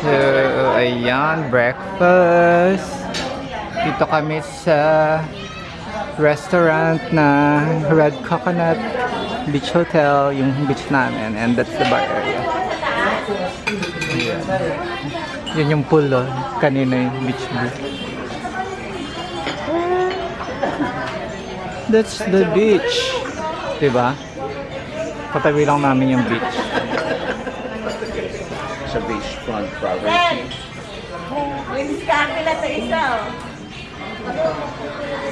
So, ayan, breakfast. Dito kami sa restaurant na Red Coconut Beach Hotel, yung beach namin. And that's the bar area. Ayan. Yun yung pool, oh. Kanina yung beach view. That's the beach. Diba? Katabi lang namin yung beach. Sa beachfront property. May diskarte na ito isa, oh.